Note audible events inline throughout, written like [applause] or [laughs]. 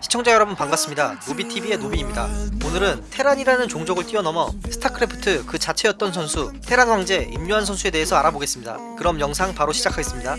시청자 여러분 반갑습니다. 노비TV의 노비입니다. 오늘은 테란이라는 종족을 뛰어넘어 스타크래프트 그 자체였던 선수 테란 황제 임요환 선수에 대해서 알아보겠습니다. 그럼 영상 바로 시작하겠습니다.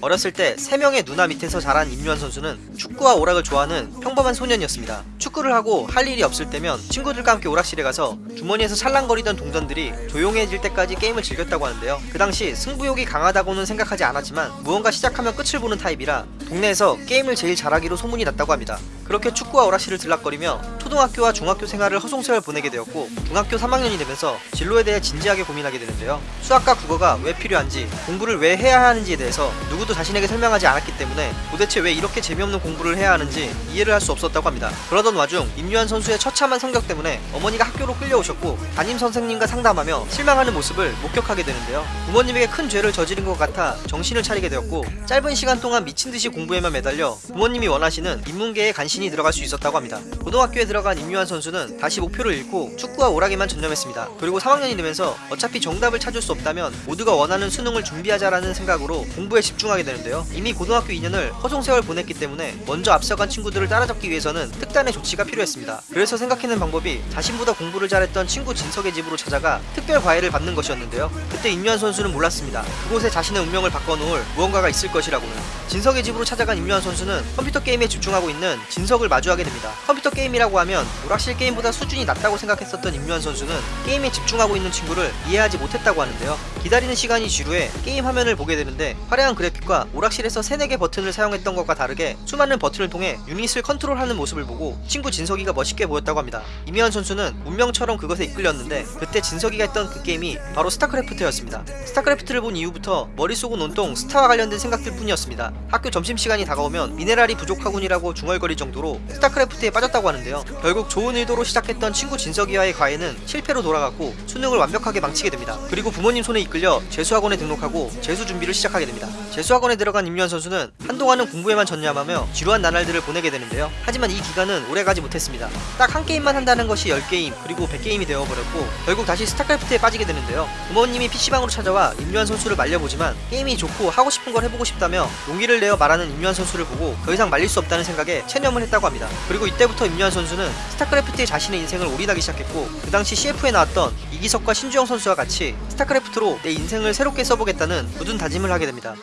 어렸을 때 3명의 누나 밑에서 자란 임요환 선수는 축구와 오락을 좋아하는 평범한 소년이었습니다. 축구를 하고 할 일이 없을 때면 친구들과 함께 오락실에 가서 주머니에서 찰랑거리던 동전들이 조용해질 때까지 게임을 즐겼다고 하는데요. 그 당시 승부욕이 강하다고는 생각하지 않았지만 무언가 시작하면 끝을 보는 타입이라 동네에서 게임을 제일 잘하기로 소문이 났다고 합니다. 그렇게 축구와 오락실을 들락거리며 초등학교와 중학교 생활을 허송세월 보내게 되었고 중학교 3학년이 되면서 진로에 대해 진지하게 고민하게 되는데요. 수학과 국어가 왜 필요한지 공부를 왜 해야 하는지에 대해서 누구도 자신에게 설명하지 않았기 때문에 도대체 왜 이렇게 재미없는 공부를 해야 하는지 이해를 할 수 없었다고 합니다. 그러던 와중 임유한 선수의 처참한 성격 때문에 어머니가 학교로 끌려오셨고 담임 선생님과 상담하며 실망하는 모습을 목격하게 되는데요. 부모님에게 큰 죄를 저지른 것 같아 정신을 차리게 되었고 짧은 시간 동안 미친 듯이 공부에만 매달려 부모님이 원하시는 인문계에 간신히 들어갈 수 있었다고 합니다. 고등학교에 들어간 임유한 선수는 다시 목표를 잃고 축구와 오락에만 전념했습니다. 그리고 3학년이 되면서 어차피 정답을 찾을 수 없다면 모두가 원하는 수능을 준비하자라는 생각으로 공부에 집중하게 되는데요. 이미 고등학교 2년을 허송세월 보냈기 때문에 먼저 앞서간 친구들을 따라잡기 위해서는 특단의 조치가 필요했습니다. 그래서 생각해낸 방법이 자신보다 공부를 잘했던 친구 진석의 집으로 찾아가 특별 과외를 받는 것이었는데요. 그때 임유한 선수는 몰랐습니다. 그곳에 자신의 운명을 바꿔놓을 무언가가 있을 것이라고는. 진석의 집으로 찾아간 임요환 선수는 컴퓨터 게임에 집중하고 있는 진석 을 마주하게 됩니다. 컴퓨터 게임이라고 하면 오락실 게임보다 수준이 낮다고 생각했었던 임요환 선수는 게임에 집중하고 있는 친구를 이해하지 못했다고 하는데요. 기다리는 시간이 지루해 게임 화면을 보게 되는데 화려한 그래픽과 오락실에서 3, 4개 버튼을 사용했던 것과 다르게 수많은 버튼을 통해 유닛을 컨트롤하는 모습을 보고 친구 진석이가 멋있게 보였다고 합니다. 임요환 선수는 운명처럼 그것에 이끌렸는데 그때 진석이가 했던 그 게임이 바로 스타크래프트였습니다. 스타크래프트를 본 이후부터 머릿속은 온통 스타와 관련된 생각들 뿐이었습니다. 학교 점심시간이 다가오면 미네랄이 부족하군이라고 중얼거릴 정도 로 스타크래프트에 빠졌다고 하는데요. 결국 좋은 의도로 시작했던 친구 진석이와의 과외는 실패로 돌아갔고 수능을 완벽하게 망치게 됩니다. 그리고 부모님 손에 이끌려 재수학원에 등록하고 재수 준비를 시작하게 됩니다. 재수학원에 들어간 임유한 선수는 한동안은 공부에만 전념하며 지루한 나날들을 보내게 되는데요. 하지만 이 기간은 오래가지 못했습니다. 딱 한 게임만 한다는 것이 10게임 그리고 100게임이 되어버렸고 결국 다시 스타크래프트에 빠지게 되는데요. 부모님이 PC방으로 찾아와 임유한 선수를 말려보지만 게임이 좋고 하고 싶은 걸 해보고 싶다며 용기를 내어 말하는 임유한 선수를 보고 더 이상 말릴 수 없다는 생각에 체념을 했다 고 합니다. 그리고 이때부터 임유한 선수는 스타크래프트에 자신의 인생을 올인하기 시작했고 그 당시 CF에 나왔던 이기석과 신주영 선수와 같이 스타크래프트로 내 인생을 새롭게 써보겠다는 굳은 다짐을 하게 됩니다.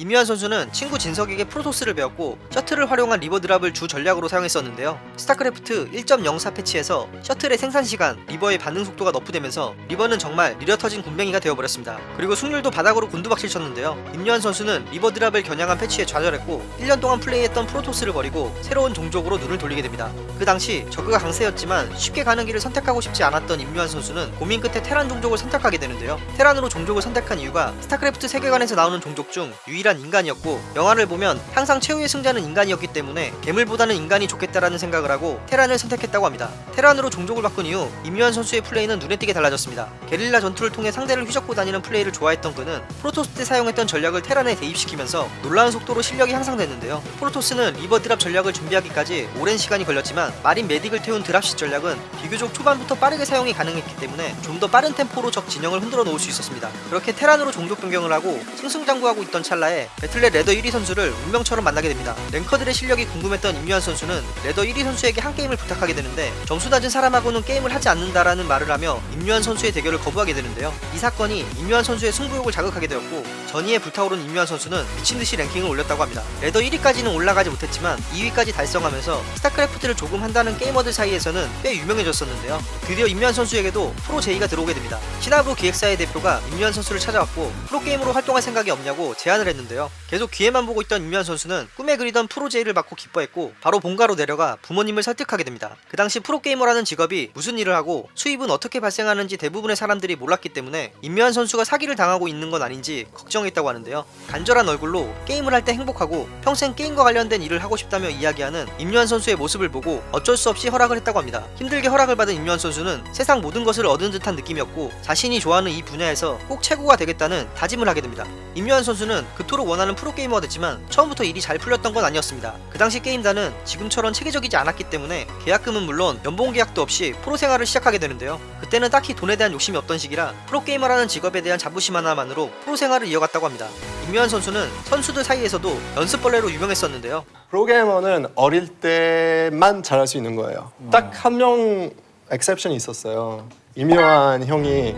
임요환 선수는 친구 진석에게 프로토스를 배웠고 셔틀을 활용한 리버 drop을 주 전략으로 사용했었는데요. 스타크래프트 1.04 패치에서 셔틀의 생산 시간, 리버의 반응 속도가 nerf되면서 리버는 정말 느려 터진 굼벵이가 되어버렸습니다. 그리고 승률도 바닥으로 곤두박질 쳤는데요. 임요환 선수는 리버 drop을 겨냥한 패치에 좌절했고 1년 동안 플레이했던 프로토스를 버리고 새로운 종족으로 눈을 돌리게 됩니다. 그 당시 저그가 강세였지만 쉽게 가는 길을 선택하고 싶지 않았던 임요환 선수는 고민 끝에 테란 종족을 선택하게 되는데요. 테란으로 종족을 선택한 이유가 스타크래프트 세계관에서 나오는 종족 중 유일한 인간이었고 영화를 보면 항상 최후의 승자는 인간이었기 때문에 괴물보다는 인간이 좋겠다라는 생각을 하고 테란을 선택했다고 합니다. 테란으로 종족을 바꾼 이후 임요환 선수의 플레이는 눈에 띄게 달라졌습니다. 게릴라 전투를 통해 상대를 휘젓고 다니는 플레이를 좋아했던 그는 프로토스 때 사용했던 전략을 테란에 대입시키면서 놀라운 속도로 실력이 향상됐는데요. 프로토스는 리버 drop 전략을 준비하기까지 오랜 시간이 걸렸지만 마린 메딕을 태운 drop식 전략은 비교적 초반부터 빠르게 사용이 가능했기 때문에 좀 더 빠른 템포로 적 진영을 흔들어 놓을 수 있었습니다. 그렇게 테란으로 종족 변경을 하고 승승장구하고 있던 찰나에 배틀넷 ladder 1위 선수를 운명처럼 만나게 됩니다. 랭커들의 실력이 궁금했던 임요환 선수는 ladder 1위 선수에게 한 게임을 부탁하게 되는데 점수 낮은 사람하고는 게임을 하지 않는다라는 말을 하며 임요환 선수의 대결을 거부하게 되는데요. 이 사건이 임요환 선수의 승부욕을 자극하게 되었고 전의에 불타오른 임요환 선수는 미친듯이 랭킹을 올렸다고 합니다. ladder 1위까지는 올라가지 못했지만 2위까지 달성하면서 스타크래프트를 조금 한다는 게이머들 사이에서는 꽤 유명해졌었는데요. 드디어 임요환 선수에게도 프로 제의가 들어오게 됩니다. 신하부 기획사의 대표가 임요환 선수를 찾아왔고 프로게이머로 활동할 생각이 없냐고 제안을 했는데 요. 계속 기회만 보고 있던 임요환 선수는 꿈에 그리던 프로 제의를 받고 기뻐했고 바로 본가로 내려가 부모님을 설득하게 됩니다. 그 당시 프로게이머라는 직업이 무슨 일을 하고 수입은 어떻게 발생하는지 대부분의 사람들이 몰랐기 때문에 임요환 선수가 사기를 당하고 있는 건 아닌지 걱정했다고 하는데요. 간절한 얼굴로 게임을 할 때 행복하고 평생 게임과 관련된 일을 하고 싶다며 이야기하는 임요환 선수의 모습을 보고 어쩔 수 없이 허락을 했다고 합니다. 힘들게 허락을 받은 임요환 선수는 세상 모든 것을 얻은 듯한 느낌이었고 자신이 좋아하는 이 분야에서 꼭 최고가 되겠다는 다짐을 하게 됩니다. 임요환 선수는 그 그토록 원하는 프로게이머가 됐지만 처음부터 일이 잘 풀렸던 건 아니었습니다. 그 당시 게임단은 지금처럼 체계적이지 않았기 때문에 계약금은 물론 연봉 계약도 없이 프로 생활을 시작하게 되는데요. 그때는 딱히 돈에 대한 욕심이 없던 시기라 프로게이머라는 직업에 대한 자부심 하나만으로 프로 생활을 이어갔다고 합니다. 임요환 선수는 선수들 사이에서도 연습벌레로 유명했었는데요. 프로게이머는 어릴 때만 잘할 수 있는 거예요. 딱 한 명 exception이 있었어요. 임요환 형이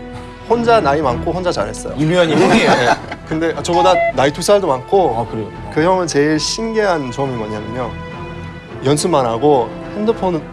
혼자 나이 많고 혼자 잘했어요. 임요환이 형이에요. [laughs] 근데 저보다 나이 두 살도 많고 아 그래요. 그 형은 제일 신기한 점이 뭐냐면요. 연습만 하고 핸드폰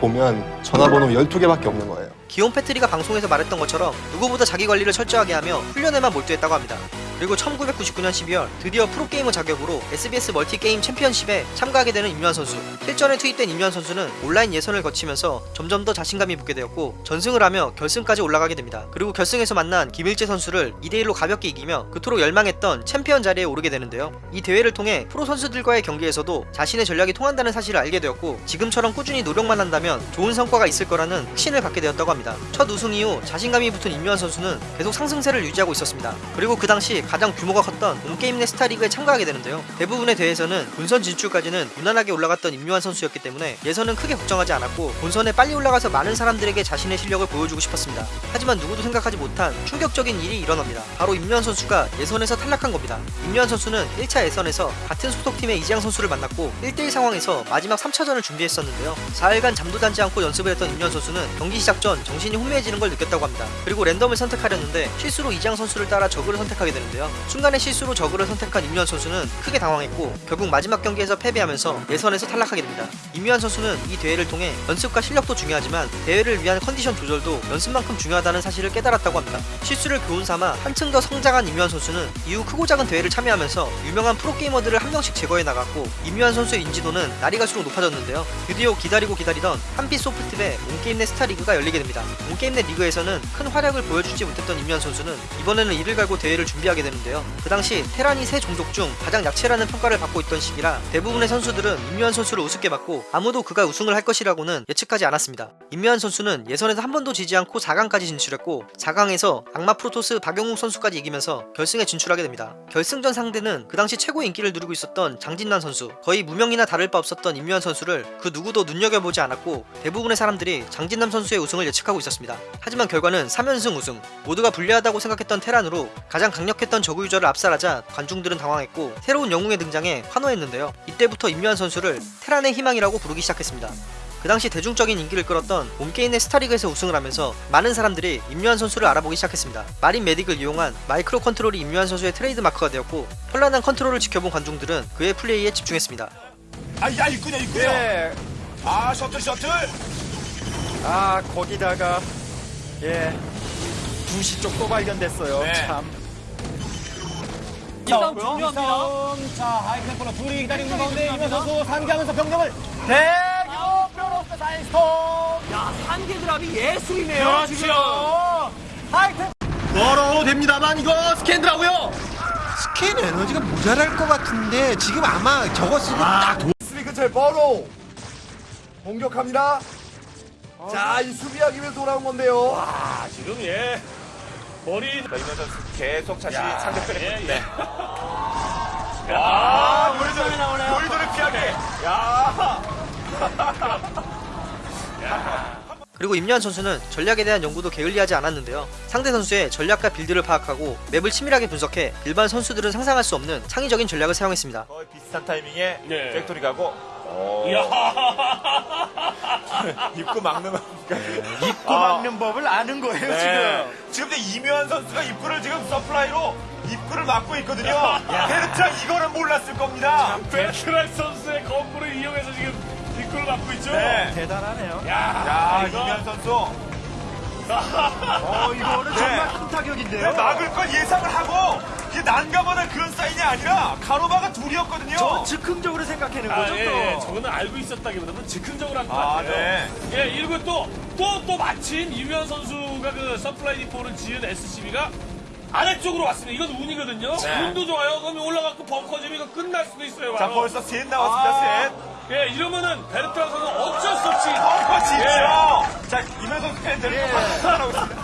보면 전화번호 12개밖에 없는 거예요. 기욤 패트리가 방송에서 말했던 것처럼 누구보다 자기 관리를 철저하게 하며 훈련에만 몰두했다고 합니다. 그리고 1999년 12월 드디어 프로게이머 자격으로 SBS 멀티게임 챔피언십에 참가하게 되는 임요환 선수. 실전에 투입된 임요환 선수는 온라인 예선을 거치면서 점점 더 자신감이 붙게 되었고 전승을 하며 결승까지 올라가게 됩니다. 그리고 결승에서 만난 김일재 선수를 2대1로 가볍게 이기며 그토록 열망했던 챔피언 자리에 오르게 되는데요. 이 대회를 통해 프로 선수들과의 경기에서도 자신의 전략이 통한다는 사실을 알게 되었고 지금처럼 꾸준히 노력만 한다면 좋은 성과가 있을 거라는 확신을 갖게 되었다고 합니다. 첫 우승 이후 자신감이 붙은 임요환 선수는 계속 상승세를 유지하고 있었습니다. 그리고 그 당시 가장 규모가 컸던 온게임넷 스타리그에 참가하게 되는데요. 대부분의 대회에서는 본선 진출까지는 무난하게 올라갔던 임요환 선수였기 때문에 예선은 크게 걱정하지 않았고 본선에 빨리 올라가서 많은 사람들에게 자신의 실력을 보여주고 싶었습니다. 하지만 누구도 생각하지 못한 충격적인 일이 일어납니다. 바로 임요한 선수가 예선에서 탈락한 겁니다. 임요한 선수는 1차 예선에서 같은 소속팀의 이지양 선수를 만났고 1대1 상황에서 마지막 3차전을 준비했었는데요. 4일간 잠도 자지 않고 연습을 했던 임요한 선수는 경기 시작 전 정신이 혼미해지는 걸 느꼈다고 합니다. 그리고 랜덤을 선택하려는데 실수로 이지양 선수를 따라 저그를 선택하게 되는데 요. 순간의 실수로 저그를 선택한 임요한 선수는 크게 당황했고 결국 마지막 경기에서 패배하면서 예선에서 탈락하게 됩니다. 임요한 선수는 이 대회를 통해 연습과 실력도 중요하지만 대회를 위한 컨디션 조절도 연습만큼 중요하다는 사실을 깨달았다고 합니다. 실수를 교훈 삼아 한층 더 성장한 임요한 선수는 이후 크고 작은 대회를 참여하면서 유명한 프로게이머들을 한 명씩 제거해 나갔고 임요한 선수의 인지도는 날이 갈수록 높아졌는데요. 드디어 기다리고 기다리던 한빛 소프트배 온게임넷 스타리그가 열리게 됩니다. 온게임넷 리그에서는 큰 활약을 보여주지 못했던 임요환 선수는 이번에는 이를 갈고 대회를 준비하게 되는데요. 그 당시 테란이 세 종족 중 가장 약체라는 평가를 받고 있던 시기라 대부분의 선수들은 임요환 선수를 우습게 봤고 아무도 그가 우승을 할 것이라고는 예측하지 않았습니다. 임요환 선수는 예선에서 한 번도 지지 않고 4강까지 진출했고 4강에서 악마 프로토스 박용욱 선수까지 이기면서 결승에 진출하게 됩니다. 결승전 상대는 그 당시 최고의 인기를 누리고 있었던 장진남 선수 거의 무명이나 다를 바 없었던 임요환 선수를 그 누구도 눈여겨보지 않았고 대부분의 사람들이 장진남 선수의 우승을 예측하고 있었습니다. 하지만 결과는 3연승 우승 모두가 불리하다고 생각했던 테란으로 가장 강력했던 저그 유저를 압살하자 관중들은 당황했고 새로운 영웅의 등장에 환호했는데요. 이때부터 임요환 선수를 테란의 희망이라고 부르기 시작했습니다. 그 당시 대중적인 인기를 끌었던 온게임넷 스타리그에서 우승을 하면서 많은 사람들이 임요환 선수를 알아보기 시작했습니다. marine medic을 이용한 마이크로 컨트롤이 임요환 선수의 트레이드 마크가 되었고 현란한 컨트롤을 지켜본 관중들은 그의 플레이에 집중했습니다. 아 야 있군요 있군요 예. 아 셔틀 셔틀 아 거기다가 예 두시 쪽또 발견됐어요. 네. 참. 이 싸움 중요합니다. 자, 하이템플러 둘이 기다리고 있는 가운데 이면 선수 상기하면서 병력을 대규모 뼈로스 사이스톰. 야, 한개 드랍이 예술이네요. 지금. 하이템 멀어도 됩니다만 이거 스캔드라고요? 스캔 에너지가 모자랄 것 같은데 지금 아마 저거 쓰고 딱 스리 근처에 버로 공격합니다. 자이 수비하기 위해서 돌아온 건데요. 와 지금 예 머리 임요환 선수 계속 자신이 상대편에 예, 예. [laughs] 야 요리조리 나오네요 요리조리 피하게 [laughs] 야 그리고 임요환 선수는 전략에 대한 연구도 게을리하지 않았는데요. 상대 선수의 전략과 build를 파악하고 map을 치밀하게 분석해 일반 선수들은 상상할 수 없는 창의적인 전략을 사용했습니다. 거의 비슷한 타이밍에 네. factory 가고 어. [laughs] 입구 막는 겁니까? 입구 막는 법을 아는 거예요 네. 지금 근데 이묘한 선수가 입구를 지금 서플라이로 입구를 막고 있거든요. 헤르트라 이거는 몰랐을 겁니다. 베트란 선수의 건물을 이용해서 지금 뒷골을 막고 있죠. 네. 대단하네요. 야, 이거- 이묘한 선수. [laughs] 어 이거는 네. 정말 큰 타격인데요. 막을 걸 예상을 하고 이게 난감하는 그런 사인이 아니라 가로바가 둘이었거든요. 저 즉흥적으로 생각하는 아, 거죠. 예, 또. 예. 저거는 알고 있었다기보다는 즉흥적으로 한 것 아, 같아요. 네. 예, 일부 또, 또, 또 마침 임요환 선수가 그 supply depot를 지은 SCV가 아래쪽으로 왔습니다. 이건 운이거든요. 네. 운도 좋아요. 그러면 올라가고 벙커 이거 끝날 수도 있어요. 자, 바로. 벌써 셋 나왔습니다, 셋. 예, 이러면은 베르트랑 선수 어쩔 수 없이. 아, 진짜. 예. 자, 임요환 팬들이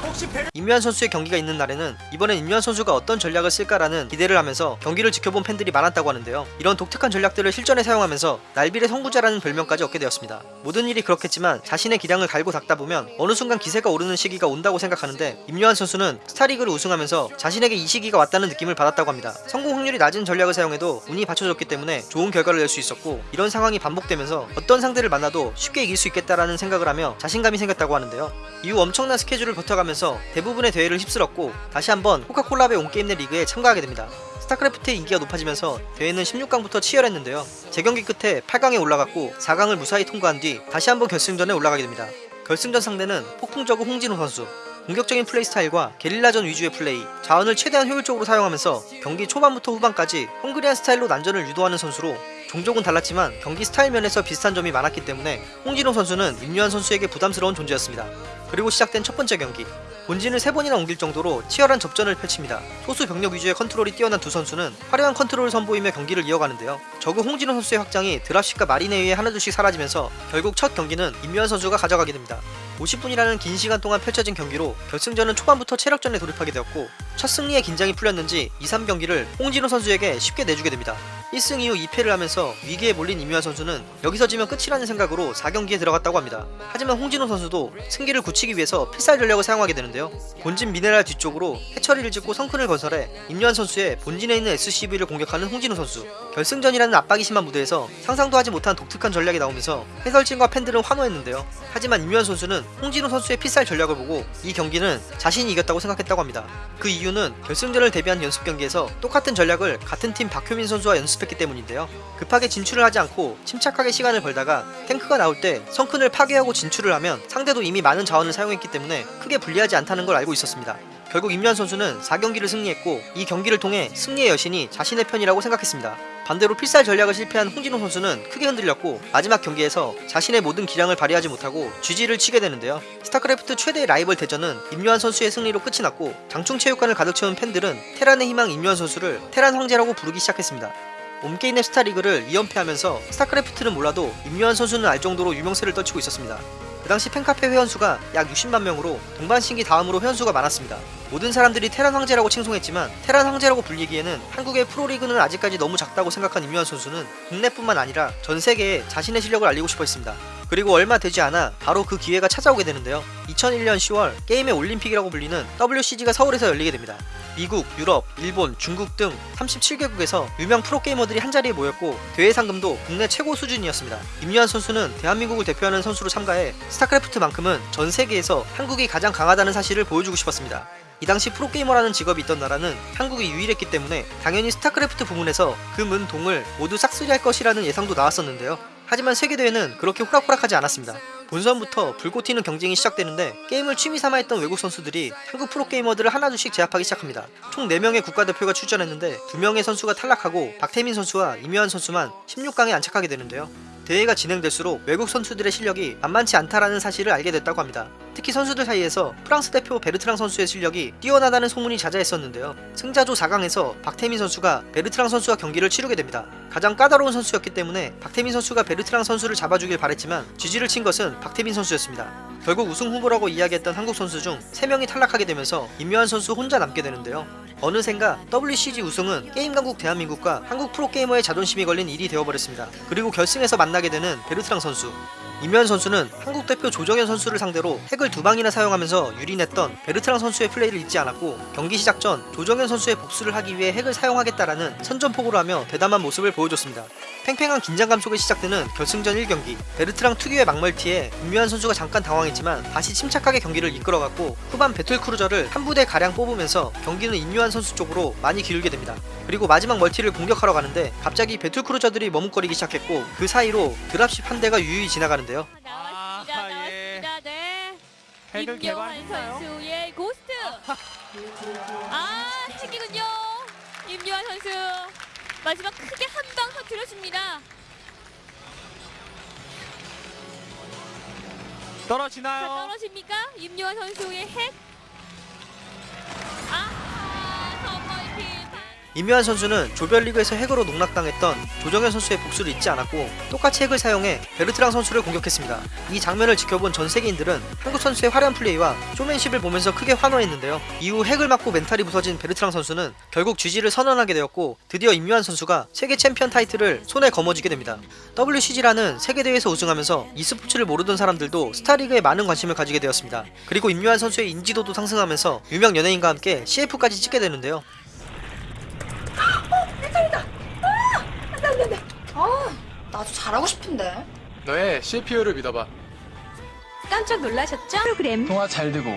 혹시 배 임요환 선수의 경기가 있는 날에는 이번엔 임요환 선수가 어떤 전략을 쓸까라는 기대를 하면서 경기를 지켜본 팬들이 많았다고 하는데요. 이런 독특한 전략들을 실전에 사용하면서 날빌의 선구자라는 별명까지 얻게 되었습니다. 모든 일이 그렇겠지만 자신의 기량을 갈고 닦다 보면 어느 순간 기세가 오르는 시기가 온다고 생각하는데 임요환 선수는 스타리그를 우승하면서 자신에게 이 시기가 왔다는 느낌을 받았다고 합니다. 성공 확률이 낮은 전략을 사용해도 운이 받쳐줬기 때문에 좋은 결과를 낼 수 있었고 이런 상황이 반복되면서 어떤 상대를 만나도 쉽게 이길 수 있겠다라는 생각을 하며 자신감이 생겼다고 하는데요. 이후 엄청난 스케줄을 버텨가면서 대부분의 대회를 휩쓸었고 다시 한번 코카콜라배 온게임넷 리그에 참가하게 됩니다. 스타크래프트의 인기가 높아지면서 대회는 16강부터 치열했는데요. 재경기 끝에 8강에 올라갔고 4강을 무사히 통과한 뒤 다시 한번 결승전에 올라가게 됩니다. 결승전 상대는 폭풍저그 홍진호 선수. 공격적인 플레이 스타일과 게릴라전 위주의 플레이, 자원을 최대한 효율적으로 사용하면서 경기 초반부터 후반까지 헝그리한 스타일로 난전을 유도하는 선수로 종족은 달랐지만 경기 스타일 면에서 비슷한 점이 많았기 때문에 홍진호 선수는 임요환 선수에게 부담스러운 존재였습니다. 그리고 시작된 첫 번째 경기. 본진을 세 번이나 옮길 정도로 치열한 접전을 펼칩니다. 소수 병력 위주의 컨트롤이 뛰어난 두 선수는 화려한 컨트롤을 선보이며 경기를 이어가는데요. 저그 홍진호 선수의 확장이 dropship과 marine에 의해 하나둘씩 사라지면서 결국 첫 경기는 임요환 선수가 가져가게 됩니다. 50분이라는 긴 시간 동안 펼쳐진 경기로 결승전은 초반부터 체력전에 돌입하게 되었고 첫 승리에 긴장이 풀렸는지 2, 3경기를 홍진호 선수에게 쉽게 내주게 됩니다. 1승 이후 2패를 하면서 위기에 몰린 임요한 선수는 여기서 지면 끝이라는 생각으로 4경기에 들어갔다고 합니다. 하지만 홍진호 선수도 승기를 굳히기 위해서 필살 전략을 사용하게 되는데요. 본진 미네랄 뒤쪽으로 해처리를 짓고 성큰을 건설해 임요한 선수의 본진에 있는 SCV를 공격하는 홍진호 선수. 결승전이라는 압박이 심한 무대에서 상상도 하지 못한 독특한 전략이 나오면서 해설진과 팬들은 환호했는데요. 하지만 임요한 선수는 홍진호 선수의 필살 전략을 보고 이 경기는 자신이 이겼다고 생각했다고 합니다. 그 이유는 결승전을 대비한 연습 경기에서 똑같은 전략을 같은 팀 박효민 선수와 연습했기 때문인데요. 급하게 진출을 하지 않고 침착하게 시간을 벌다가 탱크가 나올 때 sunken을 파괴하고 진출을 하면 상대도 이미 많은 자원을 사용했기 때문에 크게 불리하지 않다는 걸 알고 있었습니다. 결국 임요환 선수는 4경기를 승리했고 이 경기를 통해 승리의 여신이 자신의 편이라고 생각했습니다. 반대로 필살 전략을 실패한 홍진호 선수는 크게 흔들렸고 마지막 경기에서 자신의 모든 기량을 발휘하지 못하고 GG를 치게 되는데요. 스타크래프트 최대 라이벌 대전은 임요환 선수의 승리로 끝이 났고 장충체육관을 가득 채운 팬들은 테란의 희망 임요환 선수를 테란 황제라고 부르기 시작했습니다. 옴게임의 스타리그를 2연패하면서 스타크래프트는 몰라도 임요한 선수는 알 정도로 유명세를 떨치고 있었습니다. 그 당시 팬카페 회원수가 약 60만 명으로 동반신기 다음으로 회원수가 많았습니다. 모든 사람들이 테란 황제라고 칭송했지만 테란 황제라고 불리기에는 한국의 프로리그는 아직까지 너무 작다고 생각한 임요한 선수는 국내뿐만 아니라 전 세계에 자신의 실력을 알리고 싶어 했습니다. 그리고 얼마 되지 않아 바로 그 기회가 찾아오게 되는데요. 2001년 10월 게임의 올림픽이라고 불리는 WCG가 서울에서 열리게 됩니다. 미국, 유럽, 일본, 중국 등 37개국에서 유명 프로게이머들이 한자리에 모였고 대회 상금도 국내 최고 수준이었습니다. 임요환 선수는 대한민국을 대표하는 선수로 참가해 스타크래프트만큼은 전 세계에서 한국이 가장 강하다는 사실을 보여주고 싶었습니다. 이 당시 프로게이머라는 직업이 있던 나라는 한국이 유일했기 때문에 당연히 스타크래프트 부문에서 금은동을 모두 싹쓸이할 것이라는 예상도 나왔었는데요. 하지만 세계대회는 그렇게 호락호락하지 않았습니다. 본선부터 불꽃 튀는 경쟁이 시작되는데 게임을 취미 삼아 했던 외국 선수들이 한국 프로게이머들을 하나둘씩 제압하기 시작합니다. 총 4명의 국가대표가 출전했는데 2명의 선수가 탈락하고 박태민 선수와 임요환 선수만 16강에 안착하게 되는데요. 대회가 진행될수록 외국 선수들의 실력이 만만치 않다라는 사실을 알게 됐다고 합니다. 특히 선수들 사이에서 프랑스 대표 베르트랑 선수의 실력이 뛰어나다는 소문이 자자했었는데요. 승자조 4강에서 박태민 선수가 베르트랑 선수와 경기를 치르게 됩니다. 가장 까다로운 선수였기 때문에 박태민 선수가 베르트랑 선수를 잡아주길 바랬지만 GG를 친 것은 박태민 선수였습니다. 결국 우승 후보라고 이야기했던 한국 선수 중 3명이 탈락하게 되면서 임요환 선수 혼자 남게 되는데요. 어느샌가 WCG 우승은 게임 강국 대한민국과 한국 프로게이머의 자존심이 걸린 일이 되어버렸습니다. 그리고 결승에서 만나게 되는 베르트랑 선수. 임요환 선수는 한국 대표 조정현 선수를 상대로 핵을 두 방이나 사용하면서 유린했던 베르트랑 선수의 플레이를 잊지 않았고 경기 시작 전 조정현 선수의 복수를 하기 위해 핵을 사용하겠다라는 선전포고를 하며 대담한 모습을 보여줬습니다. 팽팽한 긴장감 속에 시작되는 결승전 1경기 베르트랑 특유의 막멀티에 임요환 선수가 잠깐 당황했지만 다시 침착하게 경기를 이끌어갔고 후반 battlecruiser를 한 부대 가량 뽑으면서 경기는 임요환 선수 쪽으로 많이 기울게 됩니다. 그리고 마지막 멀티를 공격하러 가는데 갑자기 배틀크루저들이 머뭇거리기 시작했고 그 사이로 드랍십 한 대가 유유히 지나가는데요. 나왔습니다. 아하, 예. 나왔습니다. 네. 핵을 임경환 개발했나요? 선수의 고스트. 아, 핵이군요. 임요한 선수 마지막 크게 한 방 터뜨렸습니다. 자, 떨어지나요? 떨어집니까? 임요한 선수의 핵. 아, 선멀티. 임요환 선수는 조별리그에서 핵으로 농락당했던 조정현 선수의 복수를 잊지 않았고 똑같이 핵을 사용해 베르트랑 선수를 공격했습니다. 이 장면을 지켜본 전 세계인들은 한국 선수의 화려한 플레이와 쇼맨십을 보면서 크게 환호했는데요. 이후 핵을 맞고 멘탈이 부서진 베르트랑 선수는 결국 GG를 선언하게 되었고 드디어 임요환 선수가 세계 챔피언 타이틀을 손에 거머쥐게 됩니다. WCG라는 세계대회에서 우승하면서 e스포츠를 모르던 사람들도 스타리그에 많은 관심을 가지게 되었습니다. 그리고 임요환 선수의 인지도도 상승하면서 유명 연예인과 함께 CF까지 찍게 되는데요. 아, 나도 잘하고 싶은데. 너의 CPU를 믿어봐. 깜짝 놀라셨죠? 프로그램 통화 잘 되고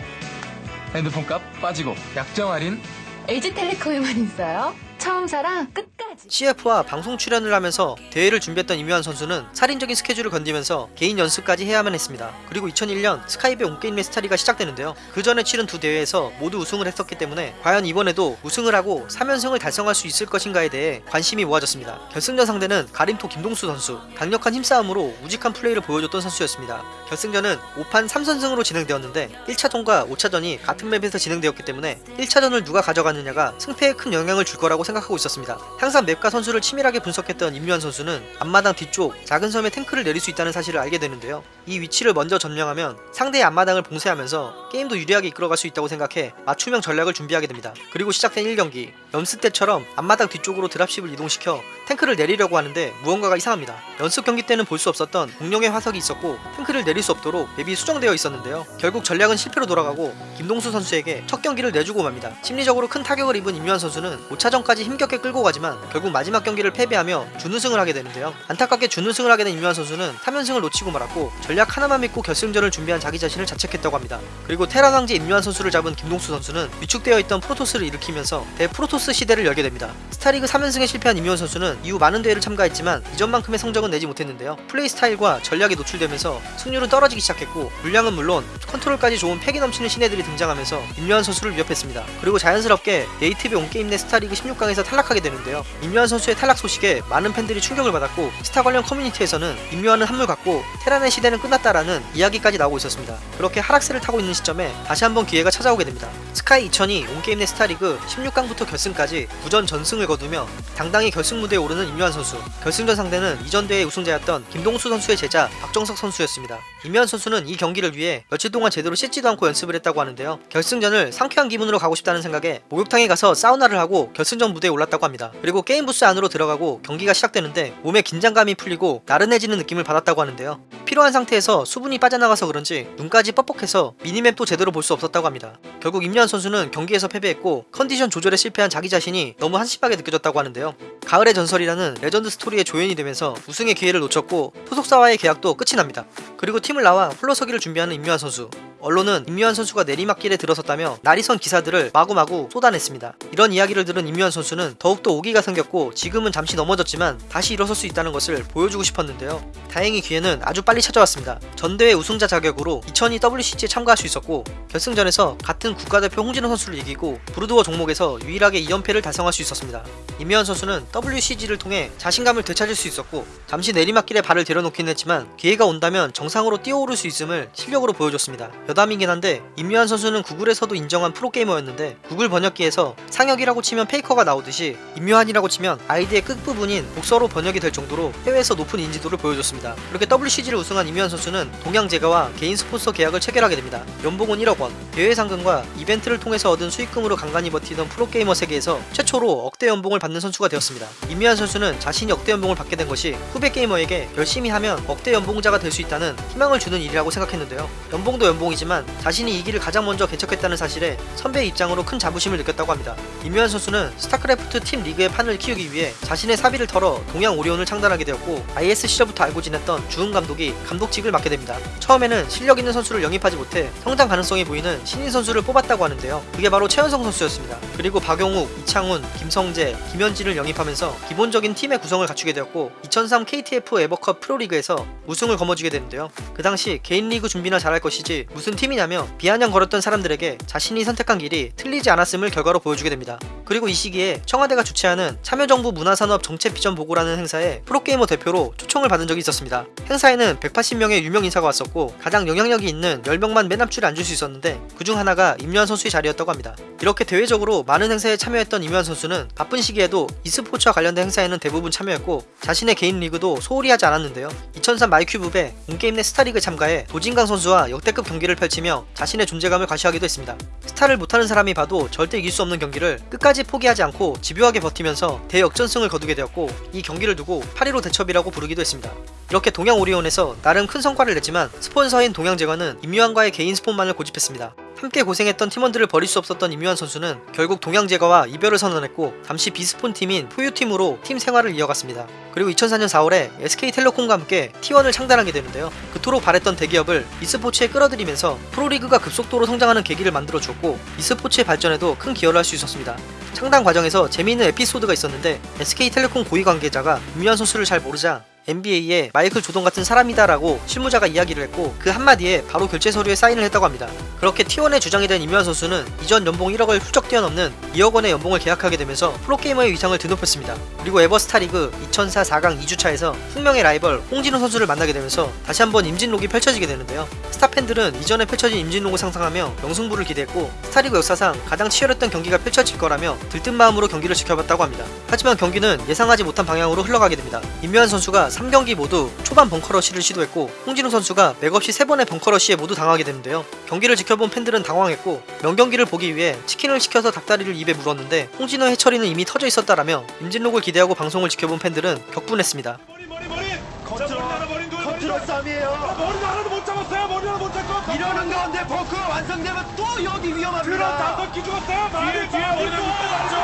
핸드폰 값 빠지고 약정 할인 LG텔레콤에만 있어요. 처음 사랑 끝까지. CF와 방송 출연을 하면서 대회를 준비했던 임요환 선수는 살인적인 스케줄을 견디면서 개인 연습까지 해야만 했습니다. 그리고 2001년 스카이배 온게임넷 스타리그가 시작되는데요. 그 전에 치른 두 대회에서 모두 우승을 했었기 때문에 과연 이번에도 우승을 하고 3연승을 달성할 수 있을 것인가에 대해 관심이 모아졌습니다. 결승전 상대는 가림토 김동수 선수, 강력한 힘싸움으로 우직한 플레이를 보여줬던 선수였습니다. 결승전은 5판 3선승으로 진행되었는데 1차전과 5차전이 같은 맵에서 진행되었기 때문에 1차전을 누가 가져가느냐가 승패에 큰 영향을 줄 거라고 생각하고 있었습니다. 항상 맵과 선수를 치밀하게 분석했던 임유한 선수는 앞마당 뒤쪽 작은 섬에 탱크를 내릴 수 있다는 사실을 알게 되는데요. 이 위치를 먼저 점령하면 상대의 앞마당을 봉쇄하면서 게임도 유리하게 이끌어갈 수 있다고 생각해 맞춤형 전략을 준비하게 됩니다. 그리고 시작된 1경기 연습 때처럼 앞마당 뒤쪽으로 드랍십을 이동시켜 탱크를 내리려고 하는데 무언가가 이상합니다. 연습 경기 때는 볼 수 없었던 공룡의 화석이 있었고 탱크를 내릴 수 없도록 맵이 수정되어 있었는데요. 결국 전략은 실패로 돌아가고 김동수 선수에게 첫 경기를 내주고 맙니다. 심리적으로 큰 타격을 입은 임유한 선수는 5차전까지 힘겹게 끌고 가지만 결국 마지막 경기를 패배하며 준우승을 하게 되는데요. 안타깝게 준우승을 하게 된 임요환 선수는 3연승을 놓치고 말았고 전략 하나만 믿고 결승전을 준비한 자기 자신을 자책했다고 합니다. 그리고 테란 황제 임요환 선수를 잡은 김동수 선수는 위축되어 있던 프로토스를 일으키면서 대프로토스 시대를 열게 됩니다. 스타리그 3연승에 실패한 임요환 선수는 이후 많은 대회를 참가했지만 이전만큼의 성적은 내지 못했는데요. 플레이 스타일과 전략이 노출되면서 승률은 떨어지기 시작했고 물량은 물론 컨트롤까지 좋은 패기 넘치는 신예들이 등장하면서 임요환 선수를 위협했습니다. 그리고 자연스럽게 네이트배 온게임넷 스타리그 16강에서 탈락하게 되는데요. 임요환 선수의 탈락 소식에 많은 팬들이 충격을 받았고 스타 관련 커뮤니티에서는 임요환은 한물 갔고 테란의 시대는 끝났다라는 이야기까지 나오고 있었습니다. 그렇게 하락세를 타고 있는 시점에 다시 한번 기회가 찾아오게 됩니다. 스카이 2002 온게임 내 스타리그 16강부터 결승까지 부전 전승을 거두며 당당히 결승 무대에 오르는 임요한 선수 결승전 상대는 이전 대회 우승자였던 김동수 선수의 제자 박정석 선수였습니다. 임요한 선수는 이 경기를 위해 며칠 동안 제대로 씻지도 않고 연습을 했다고 하는데요. 결승전을 상쾌한 기분으로 가고 싶다는 생각에 목욕탕에 가서 사우나를 하고 결승전 무대에 올랐다고 합니다. 그리고 게임 부스 안으로 들어가고 경기가 시작되는데 몸에 긴장감이 풀리고 나른해지는 느낌을 받았다고 하는데요. 피로한 상태에서 수분이 빠져나가서 그런지 눈까지 뻑뻑해서 미니맵도 제대로 볼 수 없었다고 합니다. 결국 임요한 선수는 경기에서 패배했고 컨디션 조절에 실패한 자기 자신이 너무 한심하게 느껴졌다고 하는데요. 가을의 전설이라는 레전드 스토리의 조연이 되면서 우승의 기회를 놓쳤고 소속사와의 계약도 끝이 납니다. 그리고 팀을 나와 홀로서기를 준비하는 임요환 선수. 언론은 임요환 선수가 내리막길에 들어섰다며 날이 선 기사들을 마구마구 쏟아냈습니다. 이런 이야기를 들은 임요환 선수는 더욱더 오기가 생겼고 지금은 잠시 넘어졌지만 다시 일어설 수 있다는 것을 보여주고 싶었는데요. 다행히 기회는 아주 빨리 찾아왔습니다. 전대회 우승자 자격으로 2002 WCG에 참가할 수 있었고 결승전에서 같은 국가대표 홍진호 선수를 이기고 브루드워 종목에서 유일하게 2연패를 달성할 수 있었습니다. 임요환 선수는 WCG를 통해 자신감을 되찾을 수 있었고 잠시 내리막길에 발을 들여놓긴 했지만 기회가 온다면 정상으로 뛰어오를 수 있음을 실력으로 보여줬습니다. 여담이긴 한데 임요환 선수는 구글에서도 인정한 프로게이머였는데 구글 번역기에서 상혁이라고 치면 페이커가 나오듯이 임요환이라고 치면 아이디의 끝부분인 복서로 번역이 될 정도로 해외에서 높은 인지도를 보여줬습니다. 이렇게 WCG를 우승한 임요환 선수는 동양제과와 개인 스폰서 계약을 체결하게 됩니다. 연봉은 1억 원, 대회 상금과 이벤트를 통해서 얻은 수익금으로 간간히 버티던 프로게이머 세계에서 최초로 억대 연봉을 받는 선수가 되었습니다. 임요환 선수는 자신이 억대 연봉을 받게 된 것이 후배 게이머에게 열심히 하면 억대 연봉자가 될 수 있다는 희망을 주는 일이라고 생각했는데요. 연봉도 연봉이지만 자신이 이 길을 가장 먼저 개척했다는 사실에 선배의 입장으로 큰 자부심을 느꼈다고 합니다. 임요환 선수는 스타크래프트 팀 리그의 판을 키우기 위해 자신의 사비를 털어 동양 오리온을 창단하게 되었고 IS 시절부터 알고 지냈던 주훈 감독이 감독직을 맡게 됩니다. 처음에는 실력 있는 선수를 영입하지 못해 성장 가능성이 보이는 신인 선수를 뽑았다고 하는데요. 그게 바로 최연성 선수였습니다. 그리고 박용욱, 이창훈, 김성제, 김현진을 영입하면서 기본적인 팀의 구성을 갖추게 되었고 2003 KTF 에버컵 프로리그에서 우승을 거머쥐게 되는데요. 그 당시 개인 리그 준비나 잘할 것이지 무슨 팀이냐며 비아냥 거렸던 사람들에게 자신이 선택한 길이 틀리지 않았음을 결과로 보여주게 됩니다. 그리고 이 시기에 청와대가 주최하는 참여정부 문화산업 정책 비전 보고라는 행사에 프로게이머 대표로 초청을 받은 적이 있었습니다. 행사에는 180명의 유명 인사가 왔었고 가장 영향력이 있는 10명만 맨 앞줄에 앉을 수 있었는데 그중 하나가 임요환 선수의 자리였다고 합니다. 이렇게 대외적으로 많은 행사에 참여했던 임요환 선수는 바쁜 시기에도 e스포츠와 관련된 행사에는 대부분 참여했고 자신의 개인 리그도 소홀히 하지 않았는데요. 2003 마이큐브배 온게임넷 스타리그에 참가해 도진광 선수와 역대급 경기를 펼치며 자신의 존재감을 과시하기도 했습니다. 스타를 못하는 사람이 봐도 절대 이길 수 없는 경기를 끝까지 포기하지 않고 집요하게 버티면서 대역전승을 거두게 되었고 이 경기를 두고 8.15 대첩이라고 부르기도 했습니다. 이렇게 동양 오리온에서 나름 큰 성과를 냈지만 스폰서인 동양제과는 임요환과의 개인 스폰만을 고집했습니다. 함께 고생했던 팀원들을 버릴 수 없었던 임요환 선수는 결국 동양제과와 이별을 선언했고 잠시 비스폰 팀인 포유팀으로 팀 생활을 이어갔습니다. 그리고 2004년 4월에 SK텔레콤과 함께 T1을 창단하게 되는데요. 그토록 바랬던 대기업을 e스포츠에 끌어들이면서 프로리그가 급속도로 성장하는 계기를 만들어 주었고 e스포츠의 발전에도 큰 기여를 할 수 있었습니다. 창단 과정에서 재미있는 에피소드가 있었는데 SK텔레콤 고위 관계자가 임요환 선수를 잘 모르자 NBA에 마이클 조던 같은 사람이다라고 실무자가 이야기를 했고 그 한마디에 바로 결재 서류에 사인을 했다고 합니다. 그렇게 T1의 주장이 된 임요환 선수는 이전 연봉 1억을 훌쩍 뛰어넘는 2억 원의 연봉을 계약하게 되면서 프로게이머의 위상을 드높였습니다. 그리고 에버스타리그 2004 4강 2주차에서 숙명의 라이벌 홍진호 선수를 만나게 되면서 다시 한번 임진록이 펼쳐지게 되는데요. 스타 팬들은 이전에 펼쳐진 임진록을 상상하며 명승부를 기대했고 스타리그 역사상 가장 치열했던 경기가 펼쳐질 거라며 들뜬 마음으로 경기를 지켜봤다고 합니다. 하지만 경기는 예상하지 못한 방향으로 흘러가게 됩니다. 임요환 선수가 3경기 모두 초반 벙커러쉬를 시도했고 홍진호 선수가 맥없이 3번의 벙커러쉬에 모두 당하게 되는데요. 경기를 지켜본 팬들은 당황했고 명경기를 보기 위해 치킨을 시켜서 닭다리를 입에 물었는데 홍진호의 hatchery는 이미 터져 있었다라며 임진록을 기대하고 방송을 지켜본 팬들은 격분했습니다. marine marine marine. 컨트롤 싸움이에요. marine 하나도 못 잡았어요. marine 하나 못 잡고. 이러는 가운데 벙커 완성되면 또 여기 위험합니다. 다섯 기 죽었어요. 뒤에 뒤에 marine 못 잡았죠.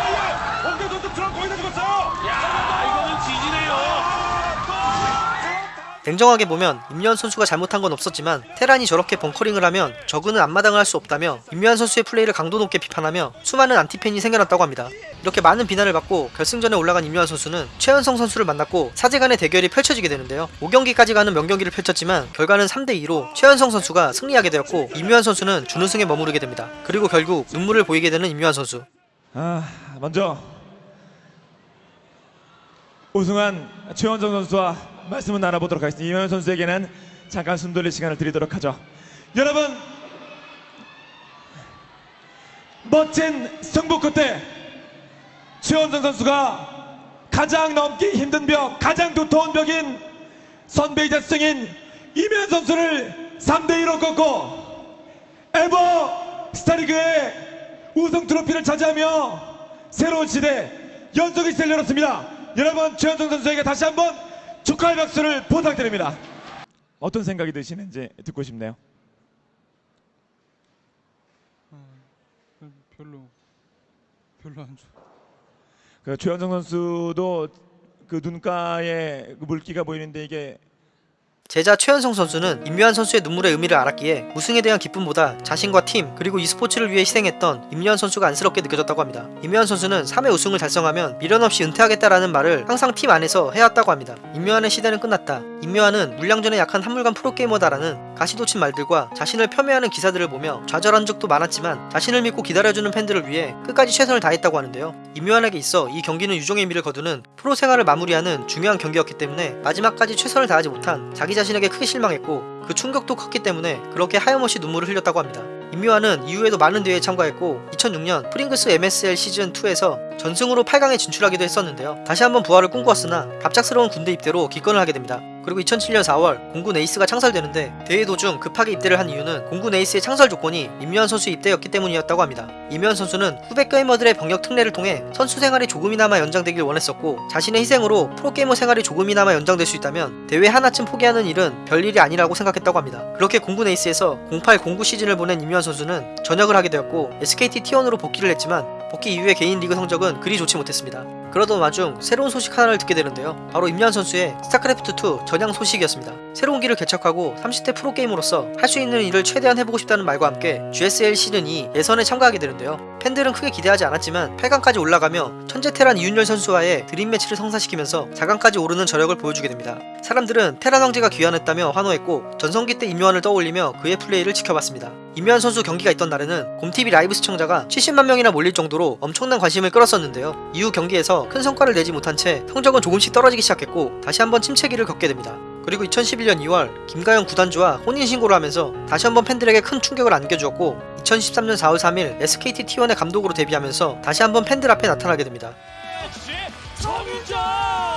홍진호 선수 드론 거의 다 죽었어요. 야 이거는 GG네요. 냉정하게 보면 임요한 선수가 잘못한 건 없었지만 테란이 저렇게 벙커링을 하면 저그는 앞마당을 할 수 없다며 임요한 선수의 플레이를 강도 높게 비판하며 수많은 안티팬이 생겨났다고 합니다. 이렇게 많은 비난을 받고 결승전에 올라간 임요한 선수는 최현성 선수를 만났고 사제간의 대결이 펼쳐지게 되는데요. 5경기까지 가는 명경기를 펼쳤지만 결과는 3대2로 최현성 선수가 승리하게 되었고 임요한 선수는 준우승에 머무르게 됩니다. 그리고 결국 눈물을 보이게 되는 임요한 선수. 아 먼저 우승한 최원정 선수와 말씀을 나눠보도록 하겠습니다. 이현 선수에게는 잠깐 숨 돌릴 시간을 드리도록 하죠. 여러분 멋진 승부 끝에 최원정 선수가 가장 넘기 힘든 벽, 가장 두터운 벽인 선배이자 승인 이면 선수를 3대2로 꺾고 에버 스타리그의 우승 트로피를 차지하며 새로운 시대 연속이 셀 열었습니다. 여러분 최현정 선수에게 다시 한번 축하의 박수를 부탁드립니다. 어떤 생각이 드시는지 듣고 싶네요. 별로 별로 안 좋아. 그 최현정 선수도 그 눈가에 그 물기가 보이는데 이게 제자 최현성 선수는 임요한 선수의 눈물의 의미를 알았기에 우승에 대한 기쁨보다 자신과 팀 그리고 e스포츠를 위해 희생했던 임요한 선수가 안쓰럽게 느껴졌다고 합니다. 임요한 선수는 3회 우승을 달성하면 미련 없이 은퇴하겠다라는 말을 항상 팀 안에서 해왔다고 합니다. 임요한의 시대는 끝났다. 임요한은 물량전에 약한 한물간 프로게이머다라는 가시도친 말들과 자신을 폄훼하는 기사들을 보며 좌절한 적도 많았지만 자신을 믿고 기다려주는 팬들을 위해 끝까지 최선을 다했다고 하는데요. 임요환에게 있어 이 경기는 유종의 미를 거두는 프로 생활을 마무리하는 중요한 경기였기 때문에 마지막까지 최선을 다하지 못한 자기 자 신에게 크게 실망했고 그 충격도 컸기 때문에 그렇게 하염없이 눈물을 흘렸다고 합니다. 임요환은 이후에도 많은 대회에 참가했고 2006년 프링글스 MSL 시즌2에서 전승으로 8강에 진출하기도 했었는데요. 다시 한번 부활을 꿈꾸었으나 갑작스러운 군대 입대로 기권을 하게 됩니다. 그리고 2007년 4월 공군 에이스가 창설되는데 대회 도중 급하게 입대를 한 이유는 공군 에이스의 창설 조건이 임요환 선수 입대였기 때문이었다고 합니다. 임요환 선수는 후배 게이머들의 병역 특례를 통해 선수 생활이 조금이나마 연장되길 원했었고 자신의 희생으로 프로게이머 생활이 조금이나마 연장될 수 있다면 대회 하나쯤 포기하는 일은 별일이 아니라고 생각했다고 합니다. 그렇게 공군 에이스에서 08-09 시즌을 보낸 임요환 선수는 전역을 하게 되었고 SKT T1으로 복귀를 했지만 복귀 이후의 개인 리그 성적은 그리 좋지 못했습니다. 그러던 와중 새로운 소식 하나를 듣게 되는데요. 바로 임요환 선수의 스타크래프트2 전향 소식이었습니다. 새로운 길을 개척하고 30대 프로게이머로서 할 수 있는 일을 최대한 해보고 싶다는 말과 함께 GSL 시즌 2 예선에 참가하게 되는데요. 팬들은 크게 기대하지 않았지만 8강까지 올라가며 천재 테란 이윤열 선수와의 dream match를 성사시키면서 4강까지 오르는 저력을 보여주게 됩니다. 사람들은 테란 황제가 귀환했다며 환호했고 전성기 때 임요한을 떠올리며 그의 플레이를 지켜봤습니다. 임요한 선수 경기가 있던 날에는 곰TV 라이브 시청자가 70만 명이나 몰릴 정도로 엄청난 관심을 끌었었는데요. 이후 경기에서 큰 성과를 내지 못한 채 성적은 조금씩 떨어지기 시작했고 다시 한번 침체기를 겪게 됩니다. 그리고 2011년 2월 김가영 구단주와 혼인신고를 하면서 다시 한번 팬들에게 큰 충격을 안겨주었고 2013년 4월 3일 SKT T1의 감독으로 데뷔하면서 다시 한번 팬들 앞에 나타나게 됩니다. 정윤정!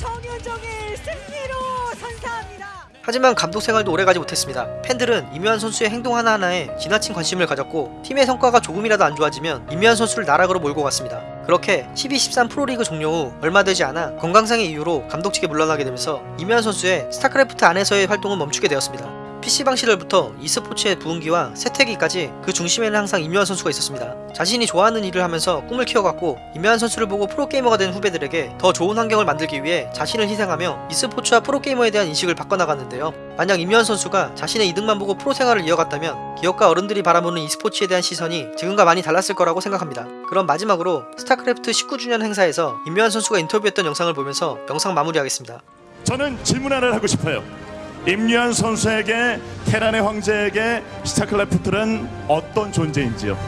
정윤정이 승리로 선사합니다. 하지만 감독 생활도 오래가지 못했습니다. 팬들은 임요한 선수의 행동 하나하나에 지나친 관심을 가졌고 팀의 성과가 조금이라도 안 좋아지면 임요한 선수를 나락으로 몰고 갔습니다. 그렇게 12-13 프로리그 종료 후 얼마 되지 않아 건강상의 이유로 감독직에 물러나게 되면서 임요한 선수의 스타크래프트 안에서의 활동은 멈추게 되었습니다. PC방 시절부터 e스포츠의 부흥기와 세태기까지 그 중심에는 항상 임요한 선수가 있었습니다. 자신이 좋아하는 일을 하면서 꿈을 키워갔고 임요한 선수를 보고 프로게이머가 된 후배들에게 더 좋은 환경을 만들기 위해 자신을 희생하며 e스포츠와 프로게이머에 대한 인식을 바꿔나갔는데요. 만약 임요환 선수가 자신의 이득만 보고 프로 생활을 이어갔다면 기업과 어른들이 바라보는 e스포츠에 대한 시선이 지금과 많이 달랐을 거라고 생각합니다. 그럼 마지막으로 스타크래프트 19주년 행사에서 임요환 선수가 인터뷰했던 영상을 보면서 영상 마무리하겠습니다. 저는 질문 하나를 하고 싶어요. 임요환 선수에게 테란의 황제에게 스타크래프트는 어떤 존재인지요?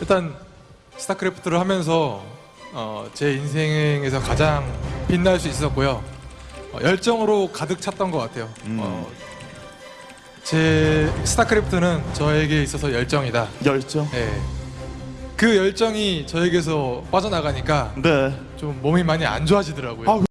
일단 스타크래프트를 하면서 어, 제 인생에서 가장 빛날 수 있었고요. 어, 열정으로 가득 찼던 것 같아요. 어, 제 스타크래프트는 저에게 있어서 열정이다. 열정? 네. 그 열정이 저에게서 빠져나가니까 네. 좀 몸이 많이 안 좋아지더라고요. 아,